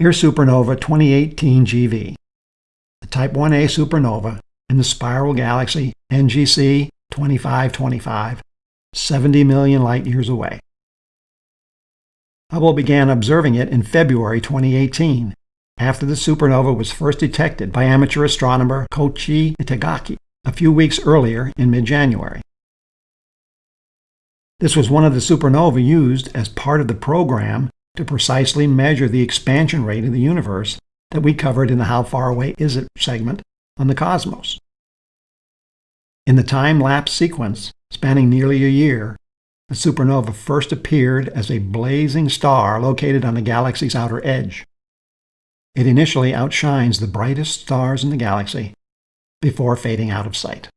Here's supernova 2018 GV, the Type 1a supernova in the spiral galaxy NGC 2525, 70 million light-years away. Hubble began observing it in February 2018, after the supernova was first detected by amateur astronomer Koichi Itagaki a few weeks earlier in mid-January. This was one of the supernovae used as part of the program to precisely measure the expansion rate of the universe that we covered in the How Far Away Is It segment on the cosmos. In the time-lapse sequence, spanning nearly a year, the supernova first appeared as a blazing star located on the galaxy's outer edge. It initially outshines the brightest stars in the galaxy before fading out of sight.